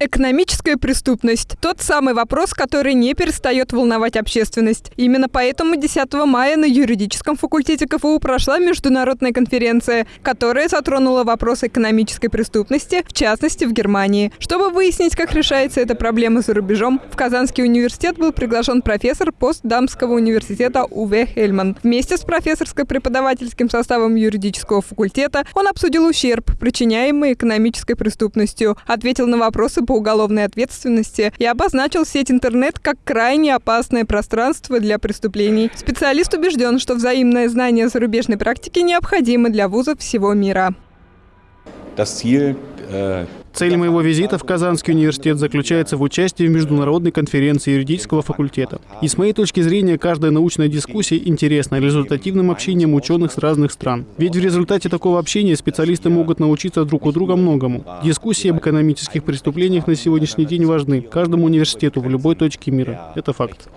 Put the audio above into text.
Экономическая преступность – тот самый вопрос, который не перестает волновать общественность. Именно поэтому 10 мая на юридическом факультете КФУ прошла международная конференция, которая затронула вопрос экономической преступности, в частности в Германии. Чтобы выяснить, как решается эта проблема за рубежом, в Казанский университет был приглашен профессор постдамского университета Уве Хельман. Вместе с профессорско-преподавательским составом юридического факультета он обсудил ущерб, причиняемый экономической преступностью, ответил на вопросы по уголовной ответственности и обозначил сеть интернет как крайне опасное пространство для преступлений. Специалист убежден, что взаимное знание зарубежной практики необходимо для вузов всего мира. Э, Цель моего визита в Казанский университет заключается в участии в международной конференции юридического факультета. И с моей точки зрения, каждая научная дискуссия интересна результативным общением ученых с разных стран. Ведь в результате такого общения специалисты могут научиться друг у друга многому. Дискуссии об экономических преступлениях на сегодняшний день важны каждому университету в любой точке мира. Это факт.